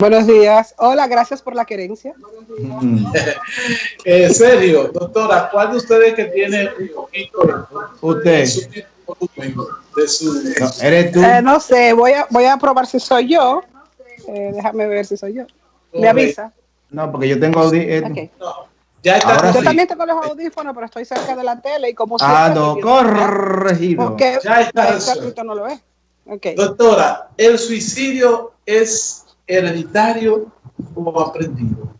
Buenos días. Hola, gracias por la querencia. Mm. en serio, doctora, ¿cuál de ustedes que tiene un poquito Usted. De su, no, ¿Eres tú? Eh, no sé, voy a, voy a probar si soy yo. Eh, déjame ver si soy yo. ¿Me avisa? No, porque yo tengo audífonos. Okay. no, ya está. Ahora Yo sí. también tengo los audífonos, pero estoy cerca de la tele y como Ah, siempre, no, corregido. Porque Ya está no lo ve. Ok. Doctora, ¿el suicidio es hereditario o aprendido?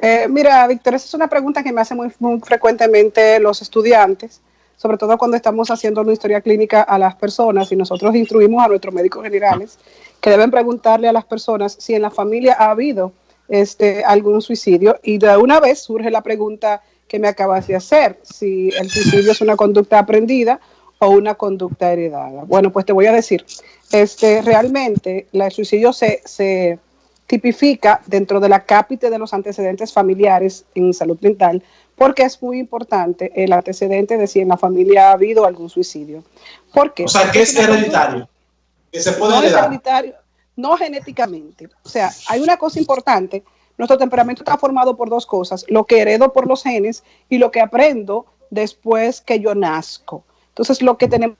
Eh, mira, Víctor, esa es una pregunta que me hacen muy, muy frecuentemente los estudiantes, sobre todo cuando estamos haciendo una historia clínica a las personas y nosotros instruimos a nuestros médicos generales que deben preguntarle a las personas si en la familia ha habido este, algún suicidio y de una vez surge la pregunta que me acabas de hacer, si el suicidio es una conducta aprendida o una conducta heredada. Bueno, pues te voy a decir, este, realmente la- el suicidio se, se tipifica dentro de la cápite de los antecedentes familiares en salud mental, porque es muy importante el antecedente de si en la familia ha habido algún suicidio. ¿Por qué? O sea, Porque que es hereditario, que se puede no es hereditario, no genéticamente. O sea, hay una cosa importante. Nuestro temperamento está formado por dos cosas, lo que heredo por los genes y lo que aprendo después que yo nazco. Entonces, lo que tenemos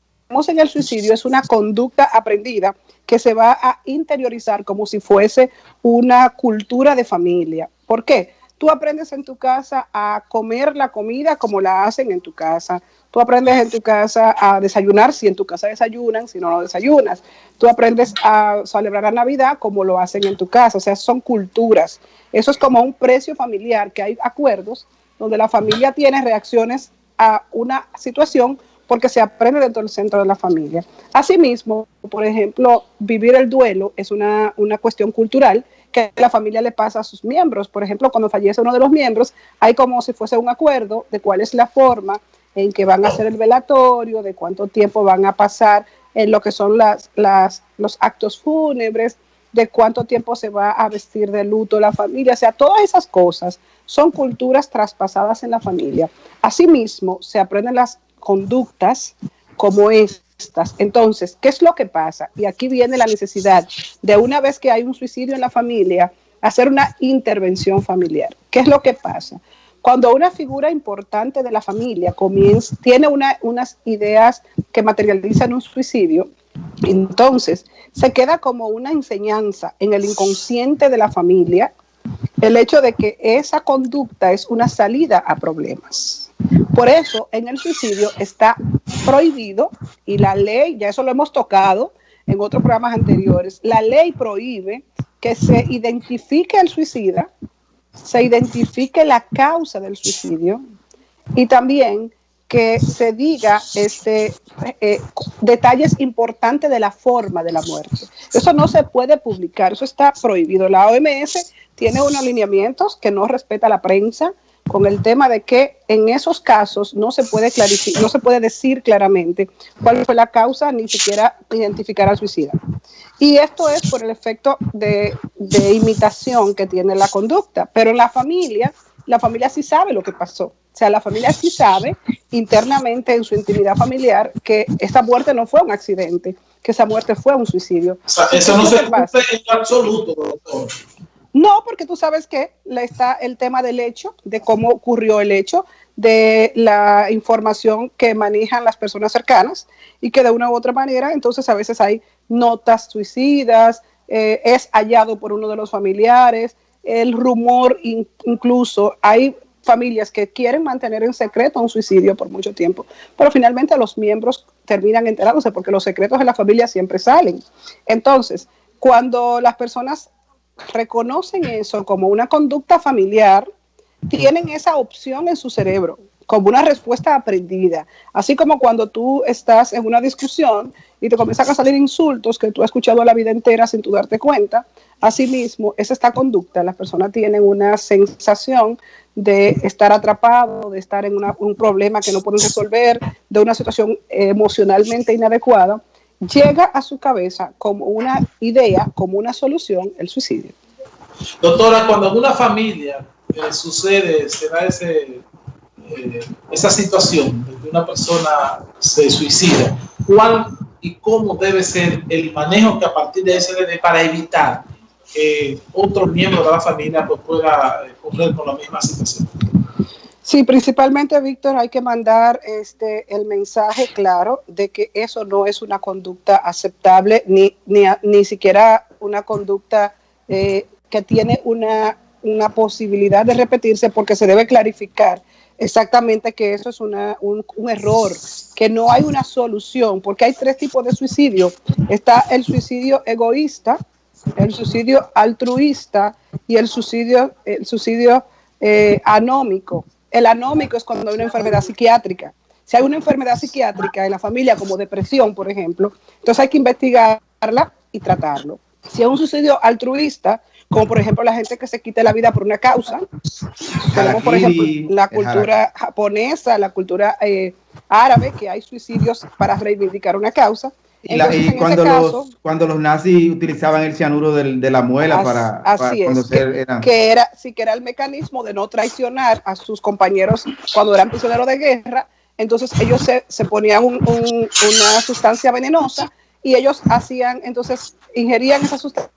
en el suicidio es una conducta aprendida que se va a interiorizar como si fuese una cultura de familia. ¿Por qué? Tú aprendes en tu casa a comer la comida como la hacen en tu casa. Tú aprendes en tu casa a desayunar si en tu casa desayunan, si no, no desayunas. Tú aprendes a celebrar la Navidad como lo hacen en tu casa. O sea, son culturas. Eso es como un precio familiar, que hay acuerdos donde la familia tiene reacciones a una situación porque se aprende dentro del centro de la familia. Asimismo, por ejemplo, vivir el duelo es una, una cuestión cultural que la familia le pasa a sus miembros. Por ejemplo, cuando fallece uno de los miembros, hay como si fuese un acuerdo de cuál es la forma en que van a hacer el velatorio, de cuánto tiempo van a pasar en lo que son las, las, los actos fúnebres, de cuánto tiempo se va a vestir de luto la familia. O sea, todas esas cosas son culturas traspasadas en la familia. Asimismo, se aprenden las conductas como estas. Entonces, ¿qué es lo que pasa? Y aquí viene la necesidad de una vez que hay un suicidio en la familia, hacer una intervención familiar. ¿Qué es lo que pasa? Cuando una figura importante de la familia comienza, tiene una, unas ideas que materializan un suicidio, entonces se queda como una enseñanza en el inconsciente de la familia el hecho de que esa conducta es una salida a problemas. Por eso en el suicidio está prohibido y la ley, ya eso lo hemos tocado en otros programas anteriores, la ley prohíbe que se identifique al suicida, se identifique la causa del suicidio y también que se diga este, eh, detalles importantes de la forma de la muerte. Eso no se puede publicar, eso está prohibido. La OMS tiene unos lineamientos que no respeta la prensa con el tema de que en esos casos no se puede clarificar, no se puede decir claramente cuál fue la causa, ni siquiera identificar al suicida. Y esto es por el efecto de, de imitación que tiene la conducta. Pero en la familia, la familia sí sabe lo que pasó. O sea, la familia sí sabe internamente en su intimidad familiar que esta muerte no fue un accidente, que esa muerte fue un suicidio. O sea, eso no se cumple en absoluto, doctor. No, porque tú sabes que está el tema del hecho, de cómo ocurrió el hecho, de la información que manejan las personas cercanas y que de una u otra manera, entonces a veces hay notas suicidas, eh, es hallado por uno de los familiares, el rumor in, incluso, hay familias que quieren mantener en secreto un suicidio por mucho tiempo, pero finalmente los miembros terminan enterándose porque los secretos de la familia siempre salen. Entonces, cuando las personas reconocen eso como una conducta familiar, tienen esa opción en su cerebro como una respuesta aprendida. Así como cuando tú estás en una discusión y te comienzan a salir insultos que tú has escuchado la vida entera sin darte cuenta, asimismo es esta conducta. Las personas tienen una sensación de estar atrapado, de estar en una, un problema que no pueden resolver, de una situación emocionalmente inadecuada, llega a su cabeza como una idea, como una solución, el suicidio. Doctora, cuando en una familia eh, sucede, se da ese, eh, esa situación de que una persona se suicida, ¿cuál y cómo debe ser el manejo que a partir de ese debe para evitar que otro miembro de la familia pues, pueda eh, correr con la misma situación. Sí, principalmente, Víctor, hay que mandar este, el mensaje claro de que eso no es una conducta aceptable, ni, ni, ni siquiera una conducta eh, que tiene una, una posibilidad de repetirse, porque se debe clarificar exactamente que eso es una, un, un, error, que no hay una solución, porque hay tres tipos de suicidio. Está el suicidio egoísta, el suicidio altruista y el suicidio, el suicidio eh, anómico. El anómico es cuando hay una enfermedad psiquiátrica. Si hay una enfermedad psiquiátrica en la familia, como depresión, por ejemplo, entonces hay que investigarla y tratarlo. Si es un suicidio altruista, como por ejemplo la gente que se quita la vida por una causa, tenemos por ejemplo la cultura japonesa, la cultura eh, árabe, que hay suicidios para reivindicar una causa. Y, la, y cuando, caso, los, cuando los nazis utilizaban el cianuro de, de la muela para, así para es, cuando que, eran... que, era, sí que era el mecanismo de no traicionar a sus compañeros cuando eran prisioneros de guerra, entonces ellos se, se ponían un, un, una sustancia venenosa y ellos hacían, entonces ingerían esa sustancia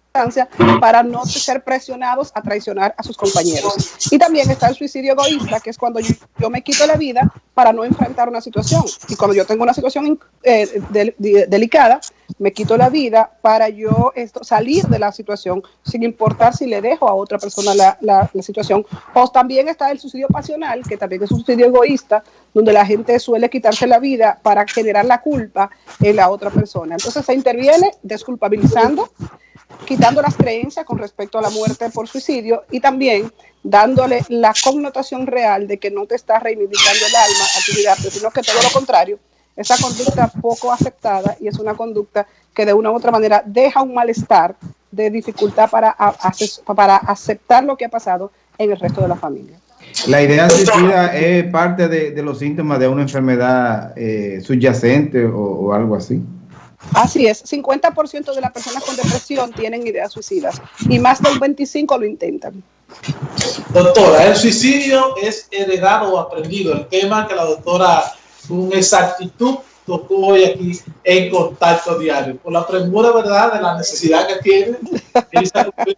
para no ser presionados a traicionar a sus compañeros. Y también está el suicidio egoísta, que es cuando yo, yo me quito la vida para no enfrentar una situación. Y cuando yo tengo una situación eh, de, de, delicada, me quito la vida para yo esto, salir de la situación sin importar si le dejo a otra persona la, la, la, situación. O también está el suicidio pasional, que también es un suicidio egoísta, donde la gente suele quitarse la vida para generar la culpa en la otra persona. Entonces se interviene desculpabilizando quitando las creencias con respecto a la muerte por suicidio y también dándole la connotación real de que no te está reivindicando el alma a tu vida, sino que todo lo contrario, esa conducta poco aceptada y es una conducta que de una u otra manera deja un malestar de dificultad para, para aceptar lo que ha pasado en el resto de la familia. La idea suicida es parte de, los síntomas de una enfermedad eh, subyacente o algo así. Así es, 50% de las personas con depresión tienen ideas suicidas y más del 25% lo intentan. Doctora, el suicidio es heredado o aprendido. El tema que la doctora con exactitud tocó hoy aquí en contacto diario. Por la premura, ¿verdad?, de la necesidad que tiene,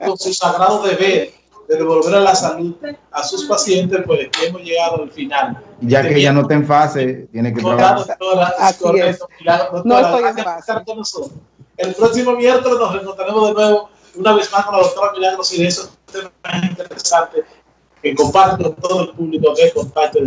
con su sagrado deber de devolver a la salud a sus pacientes, pues hemos llegado al final. Ya que ya no está en fase, tiene que trabajar. Doctora, Así correcto, es. Doctora, no estoy en fase. Con nosotros. El próximo miércoles nos reencontraremos de nuevo, una vez más con la doctora Milagros y de esos temas interesantes que comparten con todo el público de Contacto de